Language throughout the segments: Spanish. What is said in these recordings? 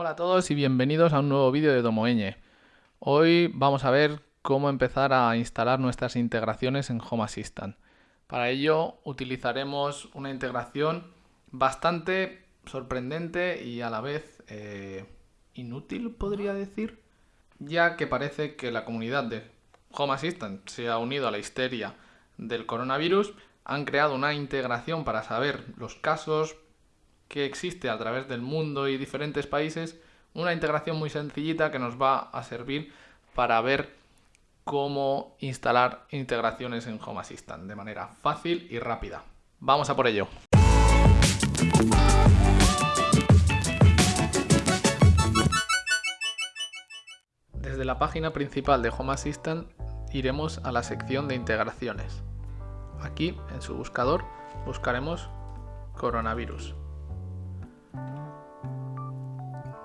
Hola a todos y bienvenidos a un nuevo vídeo de Domoeñe. Hoy vamos a ver cómo empezar a instalar nuestras integraciones en Home Assistant. Para ello utilizaremos una integración bastante sorprendente y a la vez eh, inútil, podría decir, ya que parece que la comunidad de Home Assistant se ha unido a la histeria del coronavirus, han creado una integración para saber los casos, que existe a través del mundo y diferentes países, una integración muy sencillita que nos va a servir para ver cómo instalar integraciones en Home Assistant de manera fácil y rápida. Vamos a por ello. Desde la página principal de Home Assistant iremos a la sección de integraciones. Aquí, en su buscador, buscaremos coronavirus.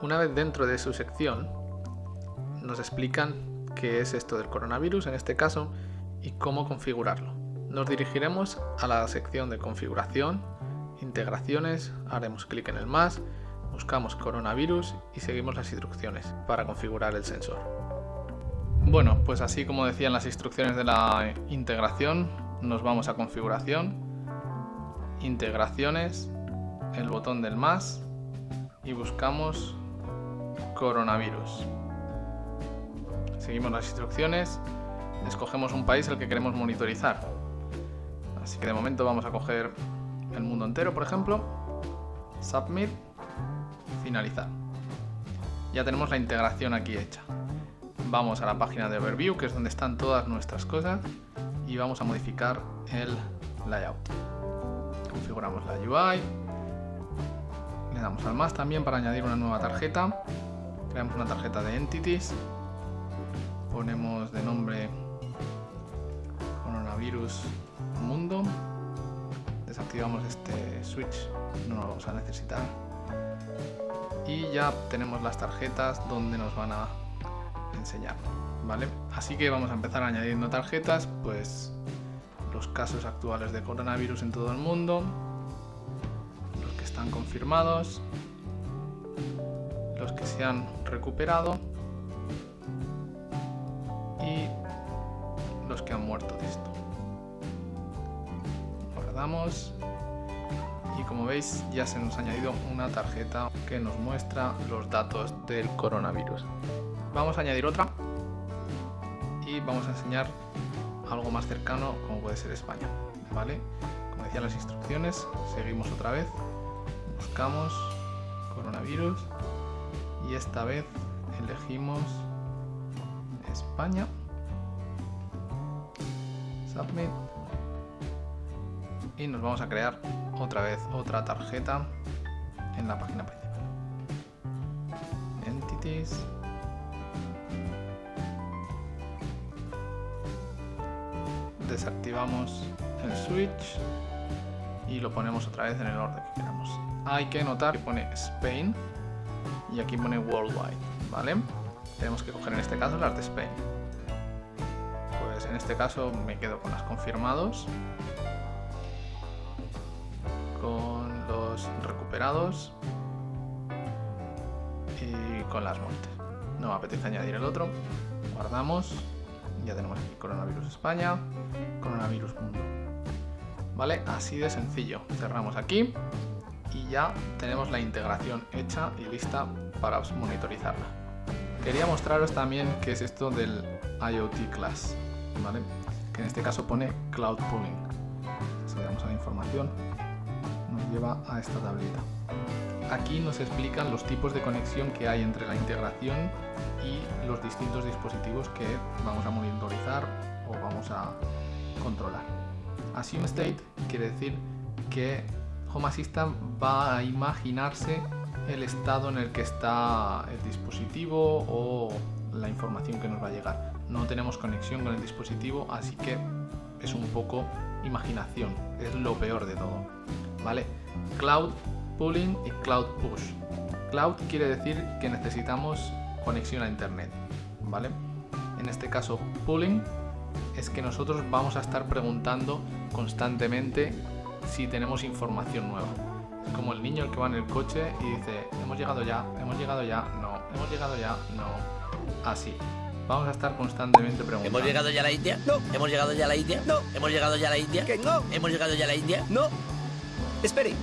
Una vez dentro de su sección, nos explican qué es esto del coronavirus en este caso y cómo configurarlo. Nos dirigiremos a la sección de configuración, integraciones, haremos clic en el más, buscamos coronavirus y seguimos las instrucciones para configurar el sensor. Bueno, pues así como decían las instrucciones de la integración, nos vamos a configuración, integraciones, el botón del más y buscamos coronavirus. Seguimos las instrucciones, escogemos un país el que queremos monitorizar. Así que de momento vamos a coger el mundo entero, por ejemplo. Submit, finalizar. Ya tenemos la integración aquí hecha. Vamos a la página de Overview, que es donde están todas nuestras cosas, y vamos a modificar el layout. Configuramos la UI, le damos al más también para añadir una nueva tarjeta creamos una tarjeta de entities, ponemos de nombre coronavirus mundo, desactivamos este switch, no lo vamos a necesitar y ya tenemos las tarjetas donde nos van a enseñar, ¿vale? Así que vamos a empezar añadiendo tarjetas, pues los casos actuales de coronavirus en todo el mundo, los que están confirmados, los que se han recuperado y los que han muerto de esto. Guardamos y como veis ya se nos ha añadido una tarjeta que nos muestra los datos del coronavirus. Vamos a añadir otra y vamos a enseñar algo más cercano como puede ser España. ¿vale? Como decían las instrucciones, seguimos otra vez, buscamos coronavirus y esta vez elegimos España. Submit. Y nos vamos a crear otra vez otra tarjeta en la página principal. Entities. Desactivamos el switch y lo ponemos otra vez en el orden que queramos. Hay que notar que pone Spain y aquí pone worldwide, ¿vale? Tenemos que coger en este caso las de Spain. Pues en este caso me quedo con las confirmados, con los recuperados y con las muertes. No me apetece añadir el otro, guardamos, ya tenemos aquí coronavirus España, coronavirus mundo. ¿Vale? Así de sencillo. Cerramos aquí y ya tenemos la integración hecha y lista para monitorizarla. Quería mostraros también qué es esto del IoT Class, ¿vale? que en este caso pone Cloud Pooling. Si le damos a la información, nos lleva a esta tablita. Aquí nos explican los tipos de conexión que hay entre la integración y los distintos dispositivos que vamos a monitorizar o vamos a controlar. Assume State quiere decir que Home Assistant va a imaginarse el estado en el que está el dispositivo o la información que nos va a llegar. No tenemos conexión con el dispositivo, así que es un poco imaginación, es lo peor de todo. ¿Vale? Cloud Pooling y Cloud Push. Cloud quiere decir que necesitamos conexión a internet, ¿vale? En este caso, pooling es que nosotros vamos a estar preguntando constantemente si tenemos información nueva. Como el niño el que va en el coche y dice, hemos llegado ya, hemos llegado ya, no, hemos llegado ya, no. Así. Vamos a estar constantemente preguntando. ¿Hemos llegado ya a la India? No. ¿Hemos llegado ya a la India? No. ¿Hemos llegado ya a la India? ¿Que no? ¿Hemos llegado ya a la India? No. Espere.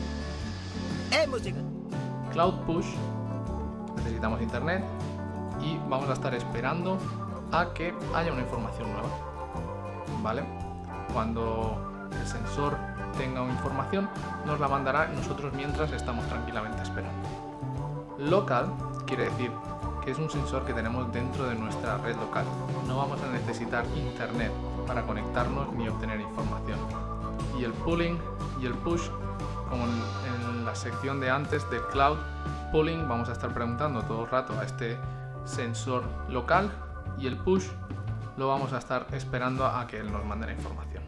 Hemos llegado. Cloud Push, necesitamos internet y vamos a estar esperando a que haya una información nueva. ¿Vale? Cuando el sensor tenga información, nos la mandará nosotros mientras estamos tranquilamente esperando. Local quiere decir que es un sensor que tenemos dentro de nuestra red local. No vamos a necesitar internet para conectarnos ni obtener información. Y el pooling y el push, como en la sección de antes del cloud, pooling vamos a estar preguntando todo el rato a este sensor local y el push lo vamos a estar esperando a que él nos mande la información.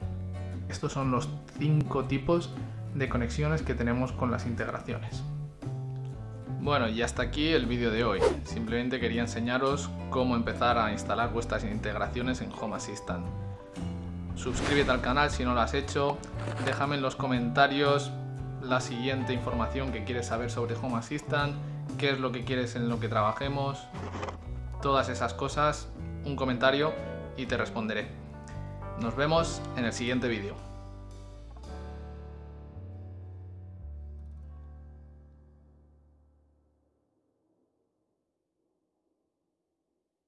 Estos son los cinco tipos de conexiones que tenemos con las integraciones. Bueno, y hasta aquí el vídeo de hoy. Simplemente quería enseñaros cómo empezar a instalar vuestras integraciones en Home Assistant. Suscríbete al canal si no lo has hecho, déjame en los comentarios la siguiente información que quieres saber sobre Home Assistant, qué es lo que quieres en lo que trabajemos, todas esas cosas, un comentario y te responderé. Nos vemos en el siguiente vídeo.